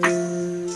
Música